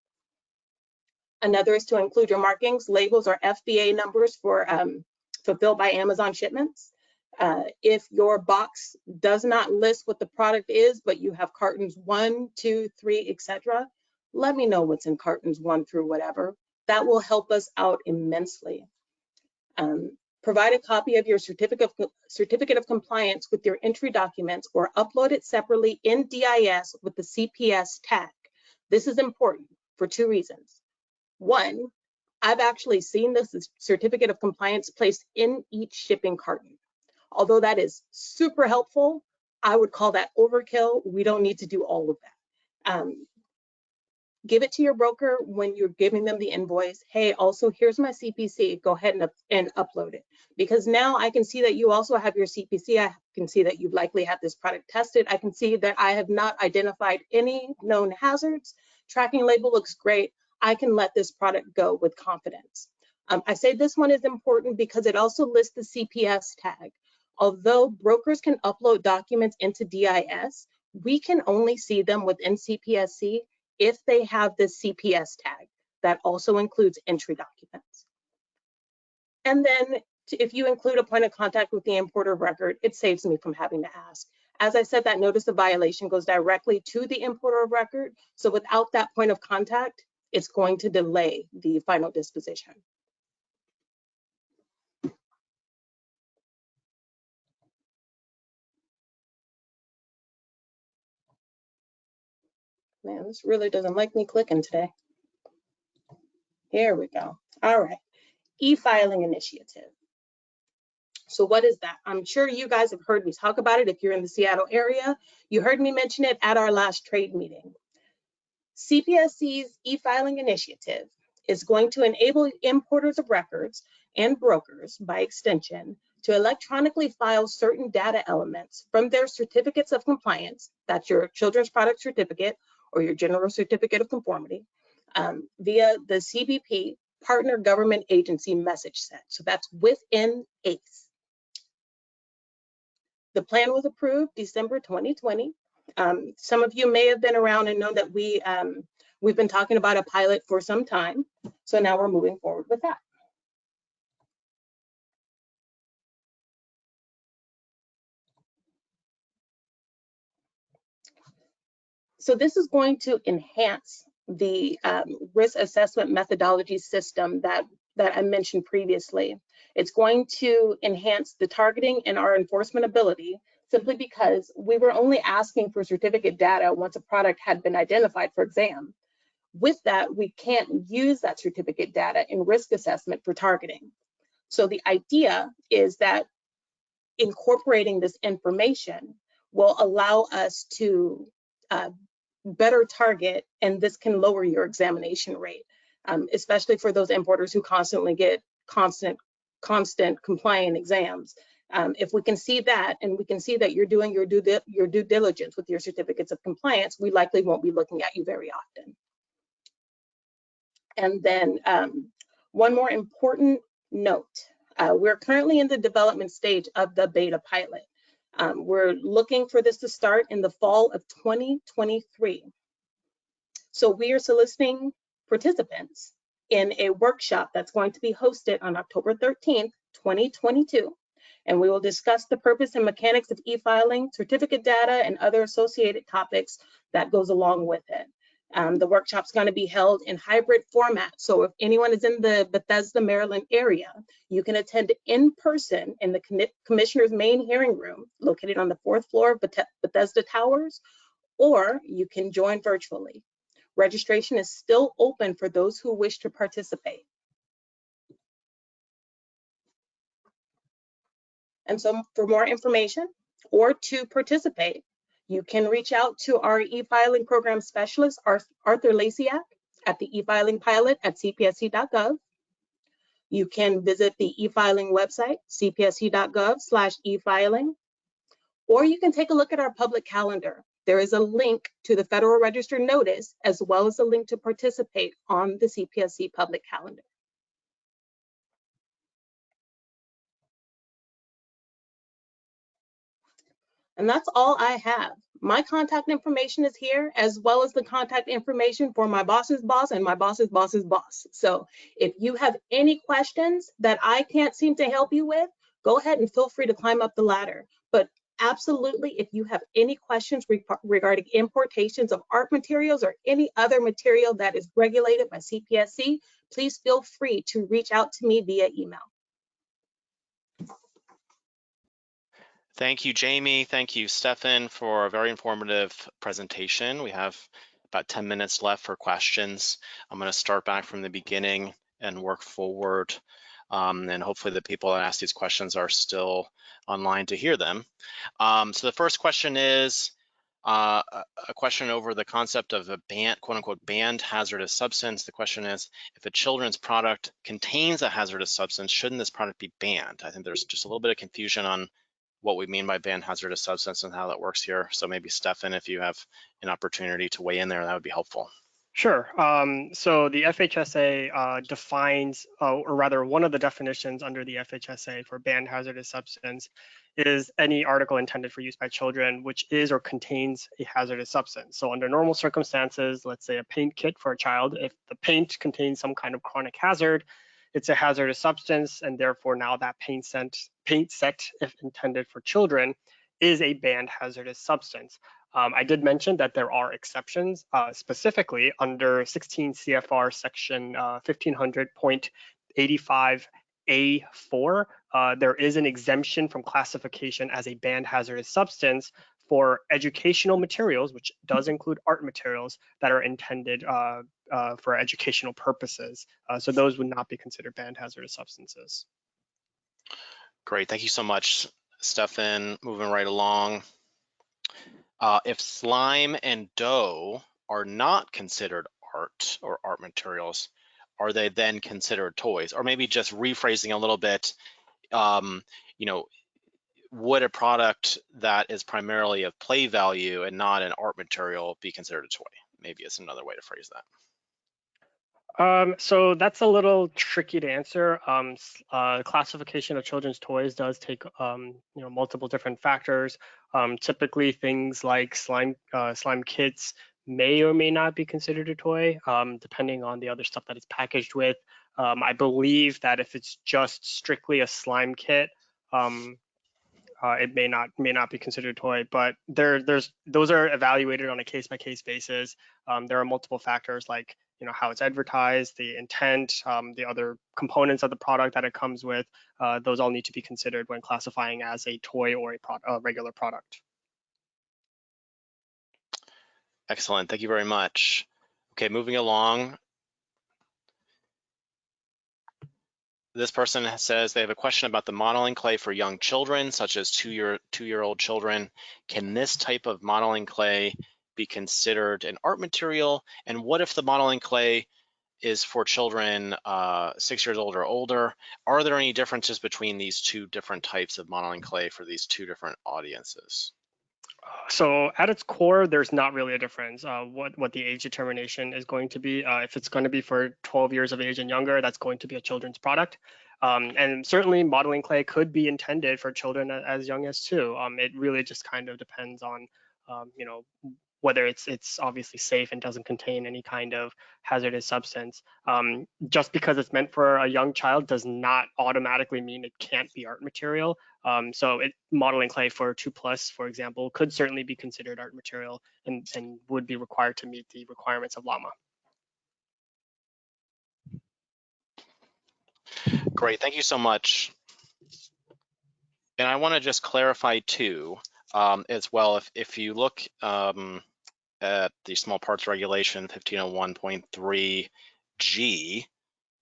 Another is to include your markings, labels, or FBA numbers for um, fulfilled by Amazon shipments. Uh, if your box does not list what the product is, but you have cartons one, two, three, etc., let me know what's in cartons one through whatever. That will help us out immensely. Um, Provide a copy of your certificate of, certificate of compliance with your entry documents or upload it separately in DIS with the CPS tag. This is important for two reasons. One, I've actually seen this certificate of compliance placed in each shipping carton. Although that is super helpful, I would call that overkill. We don't need to do all of that. Um, give it to your broker when you're giving them the invoice. Hey, also here's my CPC. Go ahead and, up, and upload it. Because now I can see that you also have your CPC. I can see that you've likely had this product tested. I can see that I have not identified any known hazards. Tracking label looks great. I can let this product go with confidence. Um, I say this one is important because it also lists the CPS tag. Although brokers can upload documents into DIS, we can only see them within CPSC if they have the CPS tag. That also includes entry documents. And then if you include a point of contact with the importer of record, it saves me from having to ask. As I said, that notice of violation goes directly to the importer of record. So without that point of contact, it's going to delay the final disposition. Man, this really doesn't like me clicking today. Here we go. All right. E-filing initiative. So what is that? I'm sure you guys have heard me talk about it if you're in the Seattle area. You heard me mention it at our last trade meeting. CPSC's e-filing initiative is going to enable importers of records and brokers, by extension, to electronically file certain data elements from their certificates of compliance, that's your children's product certificate or your general certificate of conformity, um, via the CBP partner government agency message set. So that's within ACE. The plan was approved December 2020. Um, some of you may have been around and know that we, um, we've been talking about a pilot for some time. So now we're moving forward with that. So this is going to enhance the um, risk assessment methodology system that, that I mentioned previously. It's going to enhance the targeting and our enforcement ability simply because we were only asking for certificate data once a product had been identified for exam. With that, we can't use that certificate data in risk assessment for targeting. So the idea is that incorporating this information will allow us to uh, better target, and this can lower your examination rate, um, especially for those importers who constantly get constant, constant compliant exams. Um, if we can see that, and we can see that you're doing your due, your due diligence with your certificates of compliance, we likely won't be looking at you very often. And then um, one more important note. Uh, we're currently in the development stage of the beta pilot. Um, we're looking for this to start in the fall of 2023. So we are soliciting participants in a workshop that's going to be hosted on October 13th, 2022. And we will discuss the purpose and mechanics of e-filing, certificate data, and other associated topics that goes along with it. Um, the workshop's going to be held in hybrid format. So if anyone is in the Bethesda, Maryland area, you can attend in person in the commissioner's main hearing room located on the fourth floor of Bethesda Towers, or you can join virtually. Registration is still open for those who wish to participate. And so for more information or to participate, you can reach out to our e-filing program specialist, Arthur Lasiak, at the e-filing pilot at cpsc.gov. You can visit the e-filing website, cpsc.gov slash e-filing, or you can take a look at our public calendar. There is a link to the Federal Register notice, as well as a link to participate on the CPSC public calendar. And that's all I have. My contact information is here, as well as the contact information for my boss's boss and my boss's boss's boss. So if you have any questions that I can't seem to help you with, go ahead and feel free to climb up the ladder. But absolutely, if you have any questions re regarding importations of art materials or any other material that is regulated by CPSC, please feel free to reach out to me via email. Thank you, Jamie. Thank you, Stefan, for a very informative presentation. We have about 10 minutes left for questions. I'm going to start back from the beginning and work forward. Um, and hopefully the people that ask these questions are still online to hear them. Um, so the first question is uh, a question over the concept of a banned, quote unquote, banned hazardous substance. The question is, if a children's product contains a hazardous substance, shouldn't this product be banned? I think there's just a little bit of confusion on what we mean by banned hazardous substance and how that works here. So maybe Stefan, if you have an opportunity to weigh in there, that would be helpful. Sure. Um, so the FHSA uh, defines, uh, or rather one of the definitions under the FHSA for banned hazardous substance is any article intended for use by children which is or contains a hazardous substance. So under normal circumstances, let's say a paint kit for a child, if the paint contains some kind of chronic hazard, it's a hazardous substance, and therefore now that paint set, paint set, if intended for children, is a banned hazardous substance. Um, I did mention that there are exceptions, uh, specifically under 16 CFR section uh, 1500.85A4. Uh, there is an exemption from classification as a banned hazardous substance for educational materials, which does include art materials that are intended uh, uh, for educational purposes. Uh, so those would not be considered banned hazardous substances. Great, thank you so much, Stefan. Moving right along. Uh, if slime and dough are not considered art or art materials, are they then considered toys? Or maybe just rephrasing a little bit, um, you know, would a product that is primarily of play value and not an art material be considered a toy? Maybe it's another way to phrase that. Um, so that's a little tricky to answer. Um, uh, classification of children's toys does take um, you know multiple different factors. Um, typically, things like slime uh, slime kits may or may not be considered a toy, um, depending on the other stuff that it's packaged with. Um, I believe that if it's just strictly a slime kit, uh, it may not may not be considered a toy. But there there's those are evaluated on a case by case basis. Um, there are multiple factors like you know how it's advertised, the intent, um, the other components of the product that it comes with. Uh, those all need to be considered when classifying as a toy or a, pro a regular product. Excellent, thank you very much. Okay, moving along. This person says they have a question about the modeling clay for young children, such as two-year two-year-old children. Can this type of modeling clay be considered an art material? And what if the modeling clay is for children uh, six years old or older? Are there any differences between these two different types of modeling clay for these two different audiences? So at its core, there's not really a difference. Uh, what what the age determination is going to be. Uh, if it's going to be for 12 years of age and younger, that's going to be a children's product. Um, and certainly modeling clay could be intended for children as young as two. Um, it really just kind of depends on, um, you know, whether it's it's obviously safe and doesn't contain any kind of hazardous substance. Um, just because it's meant for a young child does not automatically mean it can't be art material. Um, so it, modeling clay for two plus, for example, could certainly be considered art material and, and would be required to meet the requirements of LAMA. Great, thank you so much. And I want to just clarify too, um, as well, if, if you look um, at the small parts regulation 1501.3G,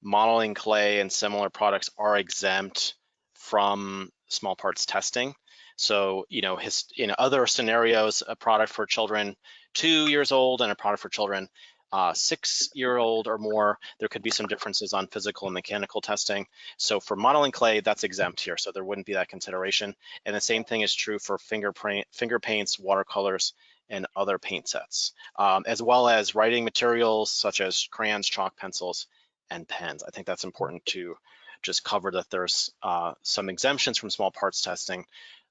modeling clay and similar products are exempt from small parts testing. So, you know, his, in other scenarios, a product for children two years old and a product for children uh, six year old or more, there could be some differences on physical and mechanical testing. So for modeling clay, that's exempt here. So there wouldn't be that consideration. And the same thing is true for fingerprint, finger paints, watercolors, and other paint sets, um, as well as writing materials such as crayons, chalk, pencils, and pens. I think that's important to just cover that there's uh, some exemptions from small parts testing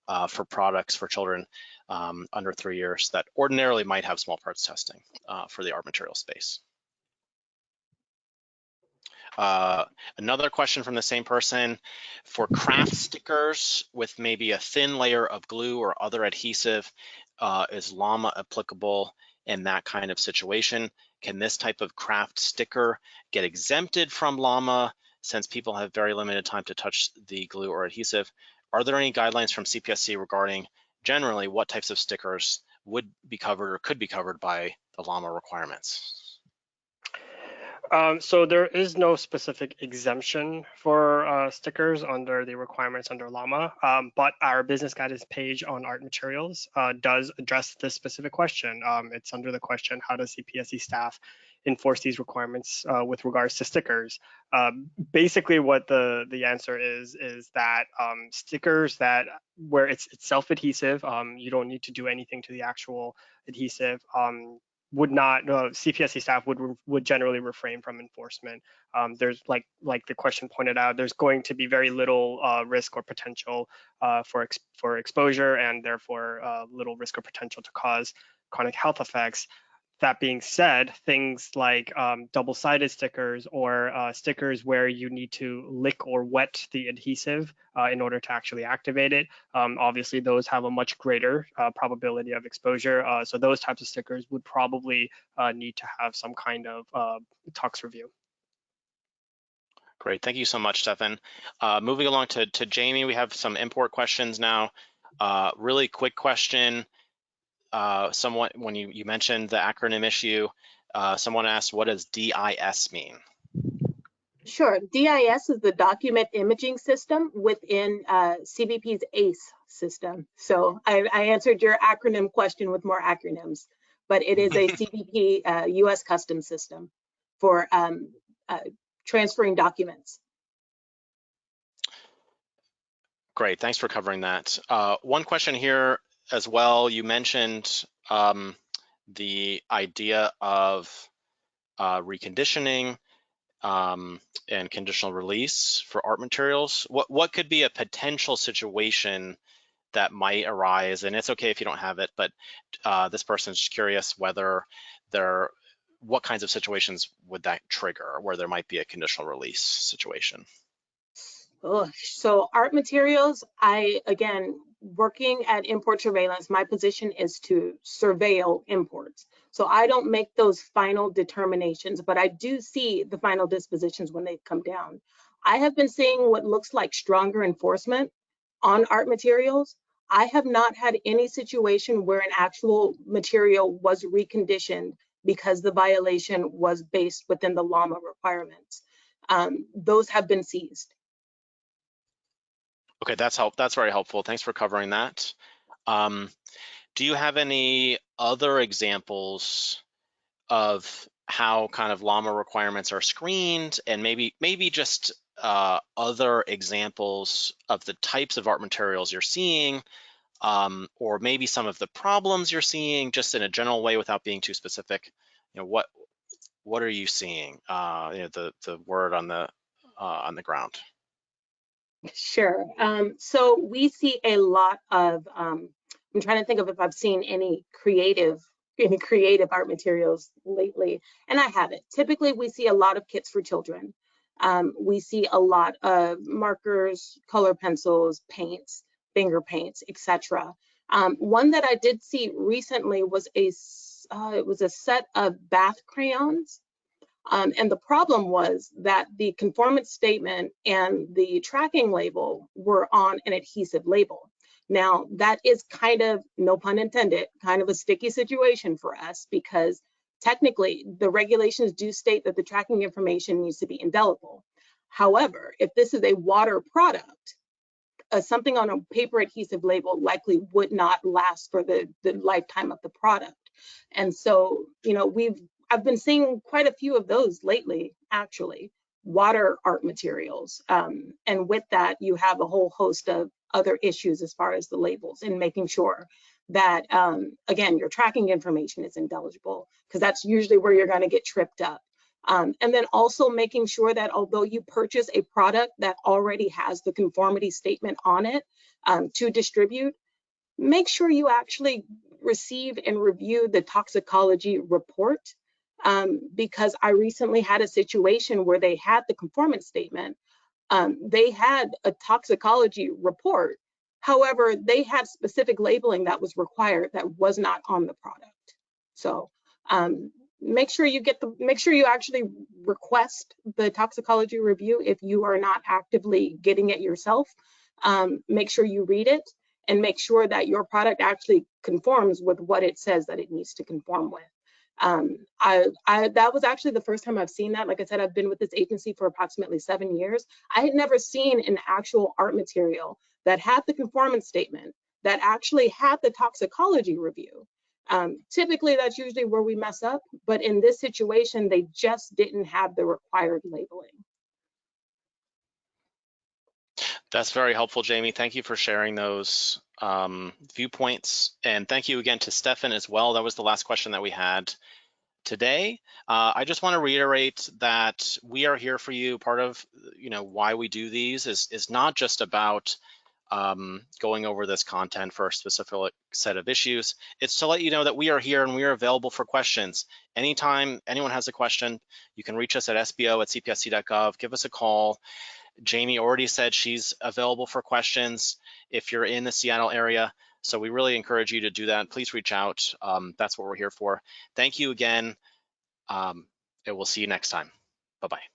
uh, for products for children um, under three years that ordinarily might have small parts testing uh, for the art material space. Uh, another question from the same person, for craft stickers with maybe a thin layer of glue or other adhesive, uh, is LAMA applicable in that kind of situation? Can this type of craft sticker get exempted from LAMA since people have very limited time to touch the glue or adhesive? Are there any guidelines from CPSC regarding generally what types of stickers would be covered or could be covered by the LAMA requirements? Um, so there is no specific exemption for uh, stickers under the requirements under LAMA, um, but our business guidance page on art materials uh, does address this specific question. Um, it's under the question, how does CPSC staff enforce these requirements uh, with regards to stickers? Um, basically what the, the answer is, is that um, stickers that where it's, it's self-adhesive, um, you don't need to do anything to the actual adhesive, would not uh, CPSC staff would would generally refrain from enforcement. Um, there's like like the question pointed out, there's going to be very little uh, risk or potential uh, for ex for exposure, and therefore uh, little risk or potential to cause chronic health effects. That being said, things like um, double-sided stickers or uh, stickers where you need to lick or wet the adhesive uh, in order to actually activate it, um, obviously those have a much greater uh, probability of exposure. Uh, so those types of stickers would probably uh, need to have some kind of uh, tox review. Great, thank you so much, Stefan. moving along to, to Jamie, we have some import questions now. really quick question uh, someone, when you, you mentioned the acronym issue, uh, someone asked, what does DIS mean? Sure. DIS is the document imaging system within uh, CBP's ACE system. So I, I answered your acronym question with more acronyms, but it is a *laughs* CBP uh, US custom system for um, uh, transferring documents. Great, thanks for covering that. Uh, one question here as well, you mentioned um, the idea of uh, reconditioning um, and conditional release for art materials. What, what could be a potential situation that might arise? And it's okay if you don't have it, but uh, this person is just curious whether there, what kinds of situations would that trigger where there might be a conditional release situation? Ugh. So art materials, I, again, working at import surveillance, my position is to surveil imports. So I don't make those final determinations, but I do see the final dispositions when they come down. I have been seeing what looks like stronger enforcement on art materials. I have not had any situation where an actual material was reconditioned because the violation was based within the LAMA requirements. Um, those have been seized. Okay, that's help. That's very helpful. Thanks for covering that. Um, do you have any other examples of how kind of LAMA requirements are screened and maybe maybe just uh, other examples of the types of art materials you're seeing um, or maybe some of the problems you're seeing just in a general way without being too specific you know what what are you seeing uh, you know the the word on the uh, on the ground Sure. Um, so we see a lot of, um, I'm trying to think of if I've seen any creative, any creative art materials lately, and I haven't. Typically, we see a lot of kits for children. Um, we see a lot of markers, color pencils, paints, finger paints, etc. Um, one that I did see recently was a, uh, it was a set of bath crayons um, and the problem was that the conformance statement and the tracking label were on an adhesive label. Now, that is kind of, no pun intended, kind of a sticky situation for us because technically the regulations do state that the tracking information needs to be indelible. However, if this is a water product, uh, something on a paper adhesive label likely would not last for the, the lifetime of the product. And so, you know, we've I've been seeing quite a few of those lately, actually, water art materials. Um, and with that, you have a whole host of other issues as far as the labels and making sure that, um, again, your tracking information is intelligible because that's usually where you're going to get tripped up. Um, and then also making sure that although you purchase a product that already has the conformity statement on it um, to distribute, make sure you actually receive and review the toxicology report um, because I recently had a situation where they had the conformance statement. Um, they had a toxicology report. However, they had specific labeling that was required that was not on the product. So um, make sure you get the, make sure you actually request the toxicology review if you are not actively getting it yourself. Um, make sure you read it and make sure that your product actually conforms with what it says that it needs to conform with. Um, I, I, that was actually the first time I've seen that. Like I said, I've been with this agency for approximately seven years. I had never seen an actual art material that had the conformance statement, that actually had the toxicology review. Um, typically, that's usually where we mess up, but in this situation, they just didn't have the required labeling. That's very helpful, Jamie. Thank you for sharing those um, viewpoints. And thank you again to Stefan as well. That was the last question that we had today. Uh, I just want to reiterate that we are here for you. Part of you know why we do these is is not just about um, going over this content for a specific set of issues. It's to let you know that we are here and we are available for questions. Anytime anyone has a question, you can reach us at sbo at cpsc.gov, give us a call. Jamie already said she's available for questions if you're in the Seattle area. So we really encourage you to do that. Please reach out. Um, that's what we're here for. Thank you again. Um, and we'll see you next time. Bye-bye.